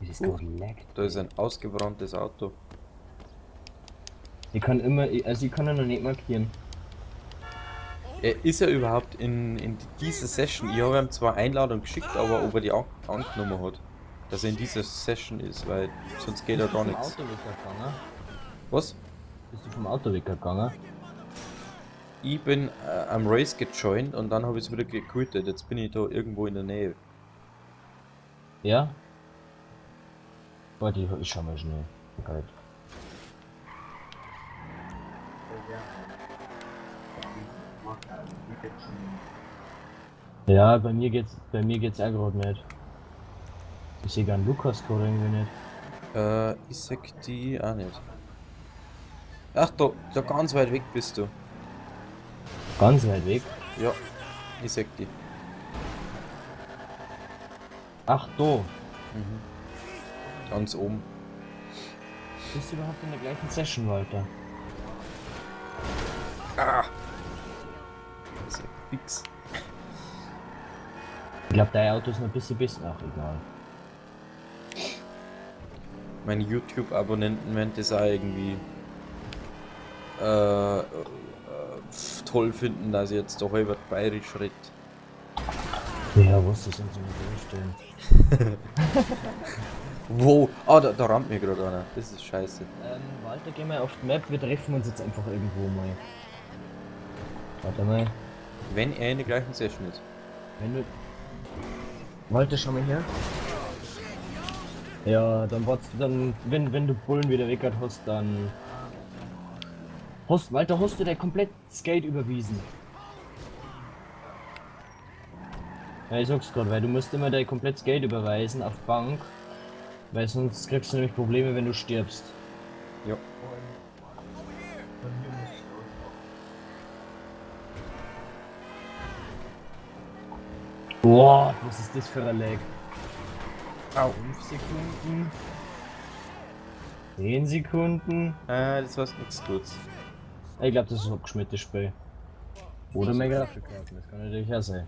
Wie das Uh. leckt. Da ist ein ausgebranntes Auto. Ich kann immer, also ich kann ihn noch nicht markieren. Er ist er überhaupt in, in dieser Session? Ich habe ihm zwar Einladung geschickt, aber ob er die an angenommen hat. Dass er in dieser Session ist, weil sonst geht er Bist du gar vom nichts. Auto weggegangen? Was? Bist du vom Auto weggegangen? Ich bin äh, am Race gejoint und dann habe ich es wieder gequittet. Jetzt bin ich da irgendwo in der Nähe. Ja? Warte, ich, ich schau mal schnell. Halt. Ja, bei mir geht's, bei mir geht's auch gerade nicht. Ich sehe gar Lukas gerade irgendwie nicht. Äh, ich sag die auch nicht. Ach, da, da ganz weit weg bist du. Ganz weit weg. Ja, ich sag die. Ach, da. Mhm. Ganz oben. Bist du überhaupt in der gleichen Session, Walter? Ah! Das ist ja fix. Ich glaube, dein Auto ist noch ein bisschen besser. Ach, egal. Meine YouTube-Abonnenten werden das auch irgendwie äh, äh, toll finden, dass ich jetzt doch über bayerisch rede. Ja, was das sind so eine durchstellen. Wo? Ah, da, da rammt mir gerade einer. Das ist scheiße. Ähm, Walter, geh mal auf die Map, wir treffen uns jetzt einfach irgendwo mal. Warte mal. Wenn er in der gleichen Session ist. Wenn du. Walter, schau mal her. Ja, dann wartest du dann, wenn, wenn du Bullen wieder weg hast, dann. Hast, Walter, hast du dir komplett Skate überwiesen? Ja, ich sag's gerade, weil du musst immer dein komplett Geld überweisen auf Bank, weil sonst kriegst du nämlich Probleme, wenn du stirbst. Ja. Boah, was ist das für ein Lag? Au. 5 Sekunden. 10 Sekunden. Ah, das war's nichts Gutes. Ich glaube, das ist ein abgeschmiertes Spiel. Oder mehr Grafikkarten, das kann natürlich auch sein.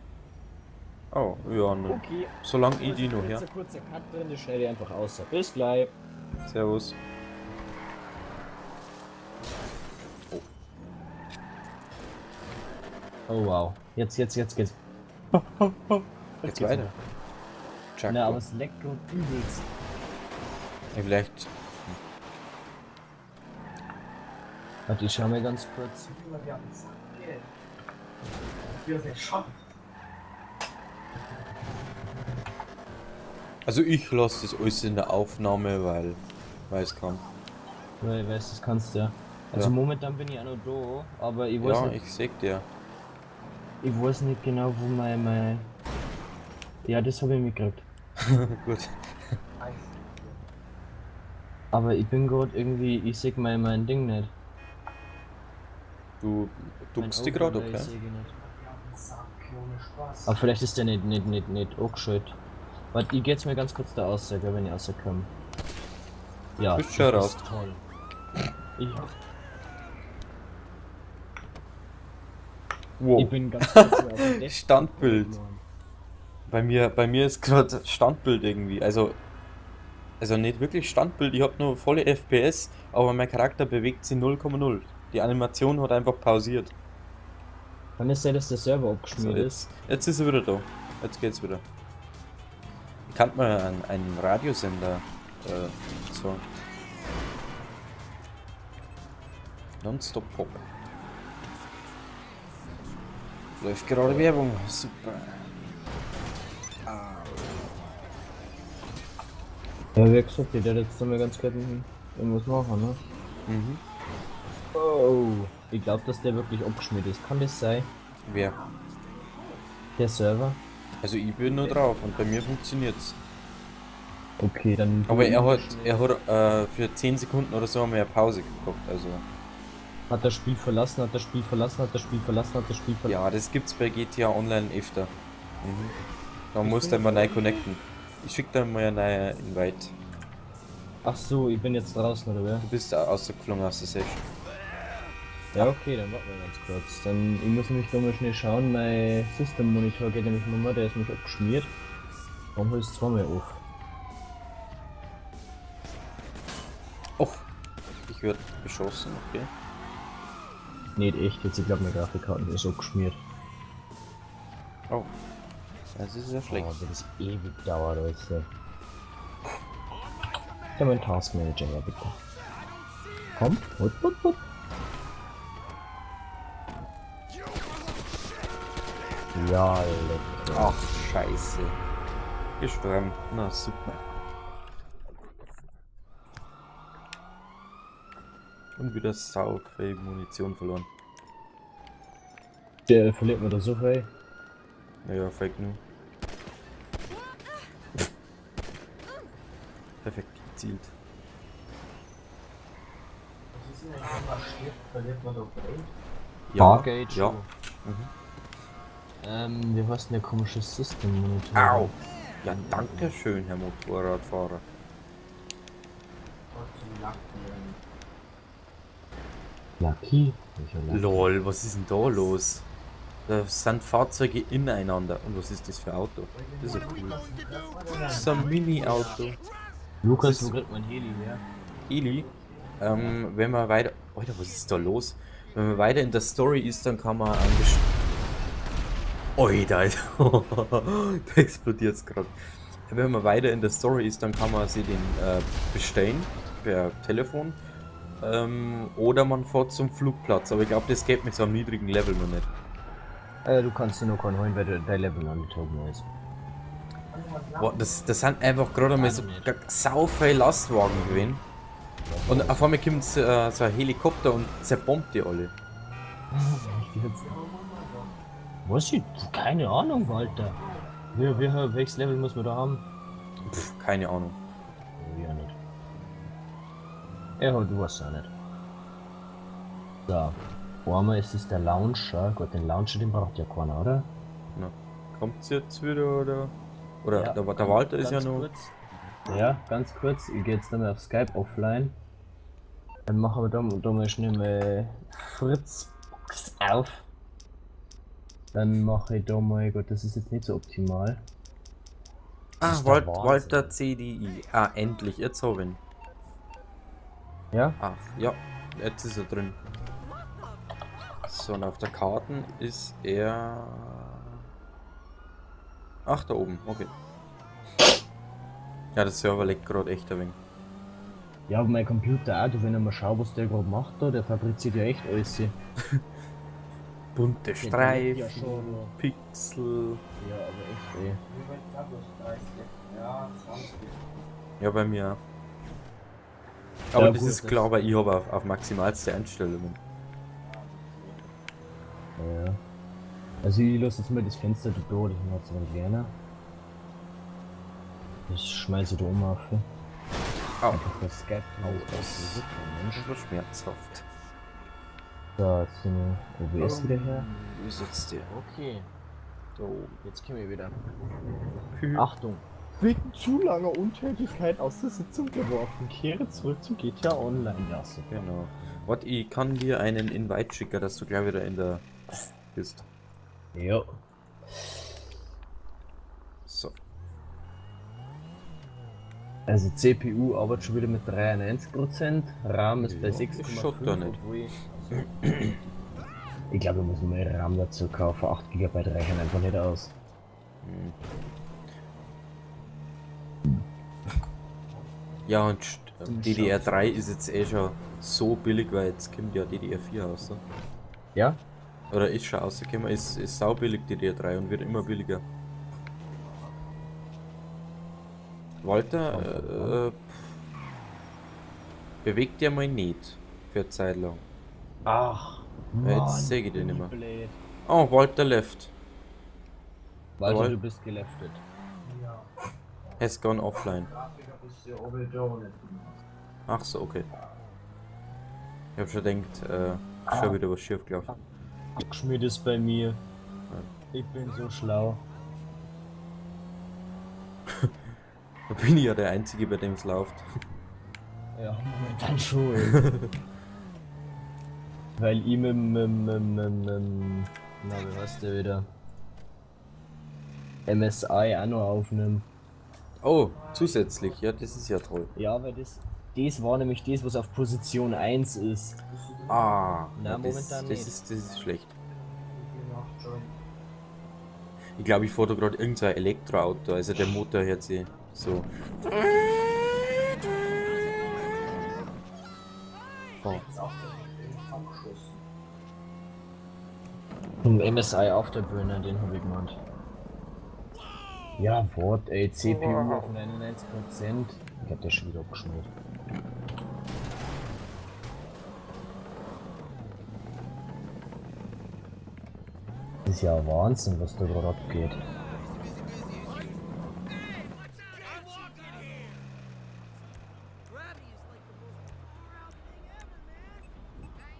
Oh, ja, ne. Okay, Solange ich die noch her. Kurzer, kurzer Cut drin, das schneide ich einfach aus. Bis gleich. Servus. Oh wow. Jetzt, jetzt, jetzt geht's. Jetzt weiter. Jack. Na, aber es leckt und übelst. Ja, vielleicht. Warte, ich schau mal ganz kurz. Also ich lasse das alles in der Aufnahme, weil, es kann. Weil ich weiß, das kannst du ja. Also Ja. momentan bin ich auch noch da, aber ich weiß, Ja, nicht, ich sag dir. ich weiß nicht genau, wo mein, mein... Ja, das habe ich mitgekriegt. Gut. Aber ich bin gerade irgendwie, ich sehe mein, mein Ding nicht. Du duckst dich gerade, okay? ich nicht. Aber vielleicht ist der nicht, nicht, nicht, nicht angeschaltet. Warte, ich geh jetzt mal ganz kurz da aus, gell, wenn ich rauskomme. Ja, Bist schon raus. ist toll. Ich, Wow. ich bin ganz kurz Standbild. Bei mir, bei mir ist gerade Standbild irgendwie. Also, also nicht wirklich Standbild. Ich habe nur volle FPS, aber mein Charakter bewegt sich 0,0. Die Animation hat einfach pausiert. Kann es sein, dass der Server So, abgeschmiert ist? jetzt, ist er wieder da. Jetzt geht's wieder. Ich kann mal einen, einen Radiosender. Äh, so. Nonstop Pop. Läuft gerade Werbung. Super. Ja, wie gesagt, der hat jetzt mal ganz kurz irgendwas machen, ne? Mhm. Oh, ich glaube, dass der wirklich abgeschmiert ist. Kann das sein? Wer? Der Server? Also ich bin nur drauf und bei mir funktioniert's. Okay, dann. Aber er hat, er hat äh, für 10 Sekunden oder so mehr Pause geguckt. Also Hat das Spiel verlassen, hat das Spiel verlassen, hat das Spiel verlassen, hat das Spiel verlassen. ja, das gibt's bei GTA Online öfter. Mhm. Da du finde mal neu connecten. Ich schick dir mal einen neuen Invite. Ach so, ich bin jetzt draußen, oder wer? Du bist ausgeflogen aus der Session. Ja, okay, dann warten wir ganz kurz. Dann, ich muss nämlich mal schnell schauen, mein System Monitor geht nämlich nochmal, der ist nämlich abgeschmiert. Warum holst du es zweimal auf? Och, ich werde beschossen, okay. Nicht echt, jetzt ich glaube meine Grafikkarten ist abgeschmiert. Oh, das ist ja schlecht. Oh, das ist ewig dauert, Leute. Ich mein Task Manager her, bitte. Komm, hopp, hopp, hopp. Ja, lecker. Ach, scheiße. Gestorben. Na, super. Und wieder sau viel Munition verloren. Der verliert mir da so viel. Ja, Fake News. Perfekt gezielt. Ja, Bargate. ja. Ähm, heißt denn der komische System Monitor? Au! Ja, danke schön, Herr Motorradfahrer. Lucky? Lol, was ist denn da los? Da sind Fahrzeuge ineinander. Und was ist das für ein Auto? Das ist ja cool. Das ist ein Mini-Auto. Lukas, wo kriegt man Heli her? Eli, ähm, wenn man weiter. Alter, was ist da los? Wenn man weiter in der Story ist, dann kann man ein Best Alter, Alter. da explodiert's gerade. Wenn man weiter in der Story ist, dann kann man sie den äh, bestellen per Telefon. Ähm, oder man fährt zum Flugplatz. Aber ich glaube, das geht mit so einem niedrigen Level noch nicht. Äh, du kannst dir nur keinen holen, weil dein Level noch nicht oben ist. Boah, das, das sind einfach gerade mal so sau viele Lastwagen gewesen. Und auf einmal kommt so, äh, so ein Helikopter und zerbombt die alle. Was ich? Keine Ahnung, Walter. Wie, wie, welches Level muss man da haben? Pff, keine Ahnung. Ja, nicht. Ja, du weißt ja nicht. So. Einmal ist es der Launcher. Gut, den Launcher, den braucht ja keiner, oder? Na, kommt's jetzt wieder oder? Oder Ja, der, der Walter ist ja ganz noch. Kurz. Ja, ganz kurz. Ich gehe jetzt nochmal auf Skype offline. Dann machen wir da, da mal schnell mal Fritz auf. Dann mache ich da mal, gut, das ist jetzt nicht so optimal. Ah, ist der Wal Wahnsinn. Walter CDI. Ah, endlich, jetzt habe ich ihn. Ja? Ah, ja, jetzt ist er drin. So, und auf der Karte ist er. Ach, da oben, okay. Ja, der Server leckt gerade echt ein wenig. Ja, aber mein Computer auch, du, wenn ich mal schau, was der gerade macht da, der fabriziert ja echt alles. Bunte Streifen. Pixel. Ja, aber echt, ey. Ja, bei mir. Aber Ja, das gut, ist weil ich habe auf, auf maximalste Einstellungen. Ja. Also ich lasse jetzt mal das Fenster da, das macht es ein kleiner. Das schmeiße ich da oben auf. Au. Einfach das Skype. Au, das ist super, Mensch. Das war schmerzhaft. So, jetzt sind wir OBS wieder her. Wie sitzt der? Okay, Da oben. jetzt können wir wieder. Achtung! Wegen zu langer Untätigkeit aus der Sitzung geworfen. Kehre zurück zu GTA Online. Ja, super. Genau. Warte, ich kann dir einen Invite schicken, dass du gleich wieder in der bist. Ja. So. Also CPU arbeitet schon wieder mit 93%, RAM ist bei Ja, 6,5. ist da nicht. obwohl ich- ich glaube, wir müssen mal RAM dazu kaufen. 8 GB reichen einfach nicht aus. Ja, und st- Zum DDR3 ist jetzt eh schon so billig, weil jetzt kommt ja DDR4 raus. Ne? Ja? Oder ist schon rausgekommen, ist, ist sau billig DDR3 und wird immer billiger. Walter, äh, äh, bewegt dir mal nicht für eine Zeit lang. Ach, Ja, jetzt Mann, seh ich den nicht mehr. blöd. Oh, Walter left. Walter, Jawohl. du bist geleftet. Has gone offline. Ach so, okay. Ich hab schon gedacht, äh, ist schon wieder was schief gelaufen. Schmied ist bei mir. Ich bin so schlau. Da bin ich ja der Einzige, bei dem es läuft. Ja, momentan schon. Weil ich mit, mit, mit, mit, mit na, wie heißt der wieder? MSI auch noch aufnimmt. Oh, zusätzlich, ja, das ist ja toll. Ja, weil das, das war nämlich das, was auf Position 1 ist. Ah, Na, das, momentan das, nicht. ist, das ist schlecht. Ich glaube, ich da gerade irgendein Elektroauto, also der Motor hört sich so. Ein MSI Afterburner, den habe ich gemeint. Ja, Wort, ey, CPU auf 99%. Ich hab das schon wieder abgeschmiert. Das ist ja Wahnsinn, was da gerade abgeht.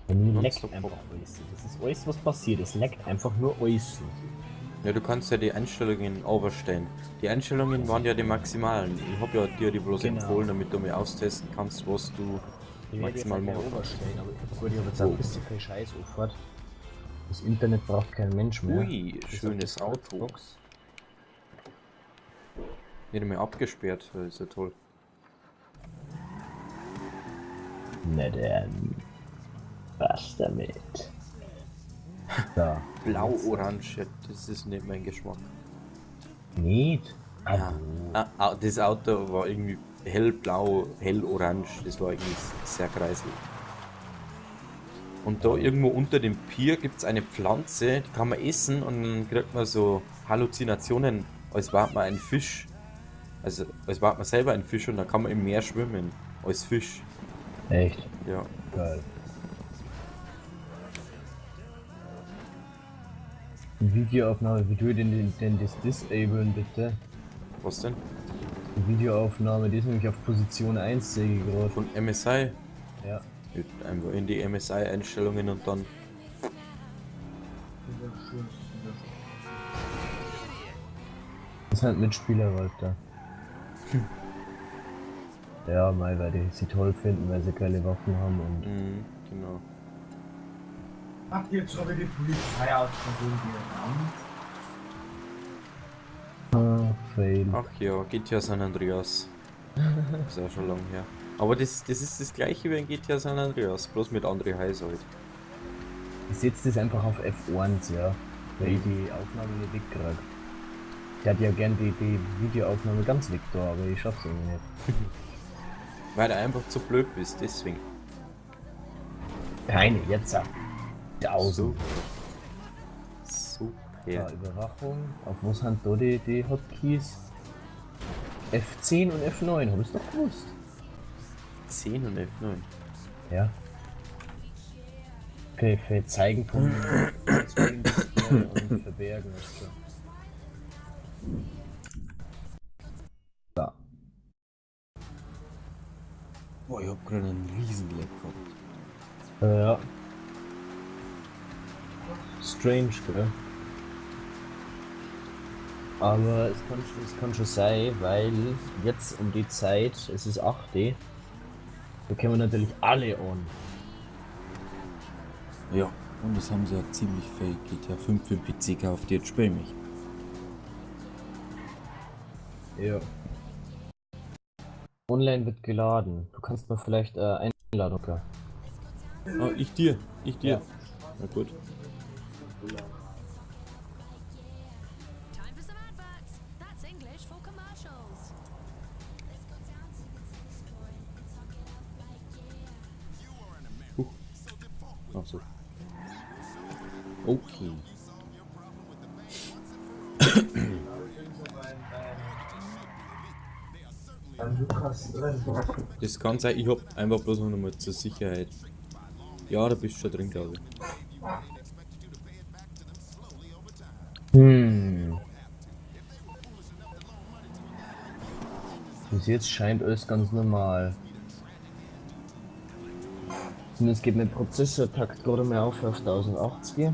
Bei mir leckt einfach alles. Das ist alles, was passiert. Es leckt einfach nur alles. Ja, du kannst ja die Einstellungen overstellen. Die Einstellungen waren ja die maximalen. Ich habe ja dir die bloß Genau. empfohlen, damit du mir austesten kannst, was du Ich maximal machen gut, ich habe jetzt auch ein bisschen viel Scheiß aufgehört. Das Internet braucht kein Mensch mehr. Ui, auf schönes Auto. Xbox. Nicht mehr abgesperrt, das ist ja toll. Na dann. Was damit? Da. Blau-Orange, das ist nicht mein Geschmack. Nicht? Ja. Ah, ah, das Auto war irgendwie hellblau, hellorange, das war irgendwie sehr kreiselig. Und da irgendwo unter dem Pier gibt es eine Pflanze, die kann man essen und dann kriegt man so Halluzinationen, als war man ein Fisch. Also als war man selber ein Fisch und dann kann man im Meer schwimmen, als Fisch. Echt? Ja. Geil. Videoaufnahme, wie du denn, denn, das disablen bitte? Was denn? Die Videoaufnahme, die ist nämlich auf Position 1 sehe ich gerade. Von MSI? Ja. Einfach in die MSI-Einstellungen und dann. Das sind Mitspieler, Walter. Ja, mal, weil die sie toll finden, weil sie geile Waffen haben und. Mhm, genau. Habt ihr jetzt schon wieder die Polizei ausgeholt Ah, fail. Ach ja, GTA San Andreas. ist auch schon lang her. Aber das, das ist das gleiche wie in GTA San Andreas, bloß mit André Heiß halt. Ich setze das einfach auf F1, ja. Weil ich die Aufnahme nicht wegkrieg. Ich hätte ja gern die, die Videoaufnahme ganz weg da, aber ich schaff's irgendwie nicht. Weil du einfach zu blöd bist, deswegen. Keine, jetzt ab. Tausend. Super. Ja, Super. Überwachung. Auf was sind da die, die Hotkeys? F10 und F9, hab ich's doch gewusst. 10 und F9. Ja. Okay, für Zeigen und Verbergen ist so. So. Boah, ich hab gerade einen riesen Leck gehabt. Äh, ja. Strange, gell? Aber es kann, schon- es kann schon sein, weil jetzt um die Zeit, es ist 8D, da können wir natürlich alle an. Ja, und das haben sie ja ziemlich fake. GTA 5 für PC gekauft, jetzt spiel mich. Ja. Online wird geladen. Du kannst mir vielleicht äh, Einladung. Ja. Ah, ich dir, ich dir. Ja. Na gut. For commercials. Ach so. Okay. Das kann sein, ich hab einfach bloß noch mal zur Sicherheit. Ja, da bist du schon drin, glaube ich. Hm. Bis jetzt scheint alles ganz normal. Zumindest geht mein Prozessortakt gerade mal auf auf 1080.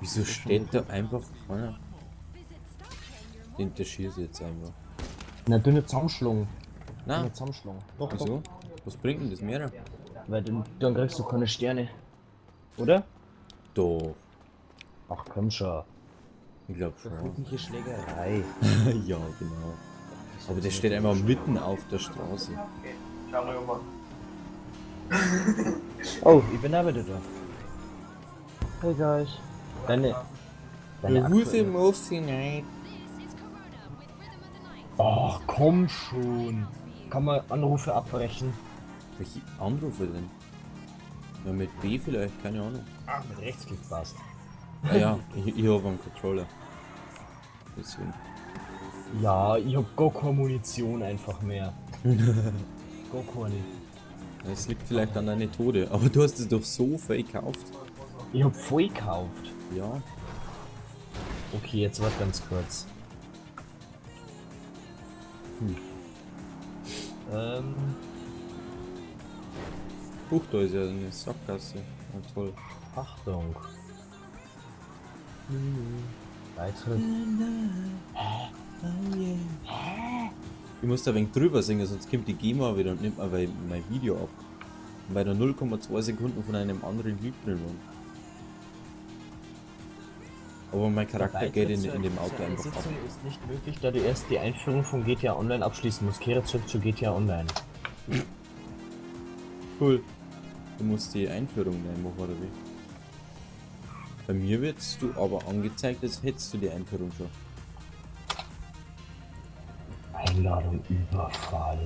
Wieso steht da einfach keiner? Den interessiert jetzt einfach. Na, dünne Zusammenschlung. Na, Dünne Zusammenschlung. Doch, doch. wieso? Was bringt denn das mehr? Weil dann, dann kriegst du keine Sterne. Oder? Doch, Ach komm schon. ich glaube schon. Friedliche Schlägerei. ja, genau. Aber das steht einfach mitten auf der Straße. Schau mal mal. Oh, ich bin auch wieder da. Hey guys. Deine. Deine aktuelle- moves Night. Oh, komm schon. Kann man Anrufe abbrechen? Welche Anrufe denn? Ja, mit B vielleicht, keine Ahnung. Ah, mit Rechtsklick passt. Ah ja, ich, ich habe einen Controller. Deswegen. Ja, ich hab gar keine Munition einfach mehr. gar keine. Es liegt vielleicht an deiner Tode, aber du hast es doch so fake gekauft. Ich hab voll gekauft. Ja. Okay, jetzt warte ganz kurz. Hm. Ähm, Huch, da ist ja eine Sackgasse. Ah, toll. Achtung. Beitritt. Ich muss da ein wenig drüber singen, sonst kommt die GEMA wieder und nimmt mir mein, Video ab. Weil da 0,2 Sekunden von einem anderen Lied drin waren. Aber mein Charakter geht in, in dem Auto einfach ab. Ist nicht möglich, da du erst die Einführung von GTA Online abschließen musst. Kehre zurück zu GTA Online. Cool. Du musst die Einführung nehmen, oder wie? Bei mir wirst du aber angezeigt, als hättest du die Einführung schon. Einladung Überfall.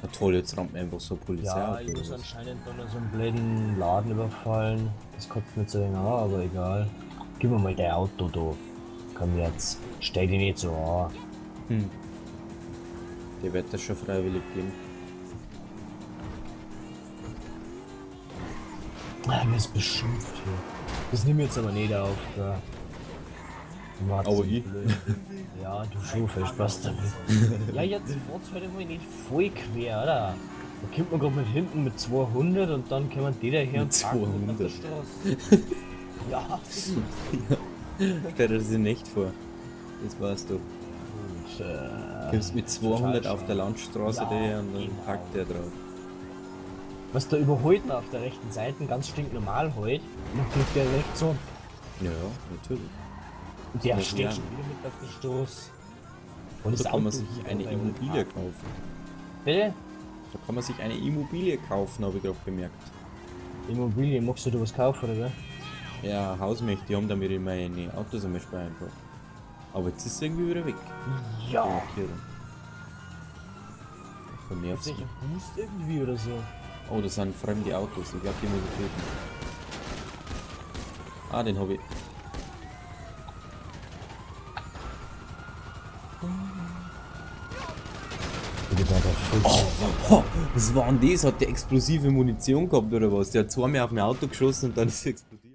Na toll, jetzt rammt mir einfach so Polizei Ja, auf, ich muss anscheinend dann so einen blöden Laden überfallen. Das kotzt mir zu den Haaren, aber egal. Gib mir mal dein Auto, du. Komm jetzt. Stell dich nicht so an. Hm. Der wird das schon freiwillig geben. Ah, mir ist beschimpft hier. Das nimm jetzt aber nicht auf. Matze, Aber ich? Ja, du schon, viel Spaß damit. ja, jetzt fahrt's heute mal nicht voll quer, oder? Da kommt man gerade mit hinten mit 200 und dann kommen die da her Mit und parken auf der 200. Straße. ja. Stell dir das nicht vor. Das weißt du. Und, äh, kommst mit 200 auf der Landstraße Ja, daher und dann genau. packt der drauf. Was da überholt man auf der rechten Seite, ganz stinknormal heute. Und dann kriegt der rechts so. Ja, natürlich. Und der steht lernen. schon wieder mit auf der Stoß. Und Da das kann man sich eine Immobilie uns. kaufen. Bitte? Da kann man sich eine Immobilie kaufen, habe ich gerade bemerkt. Immobilie, magst du da was kaufen, oder? Ja, Hausmächte, die haben damit in meine Autos einmal speichern. Aber jetzt ist es irgendwie wieder weg. Ja. Vernervt ein Boost irgendwie oder so? Oh, das sind fremde Autos. Ich glaube, die muss ich töten. Ah, den habe ich. Bitte da der Oh, was war denn das? Hat der explosive Munition gehabt oder was? Der hat zweimal auf mein Auto geschossen und dann ist es explodiert.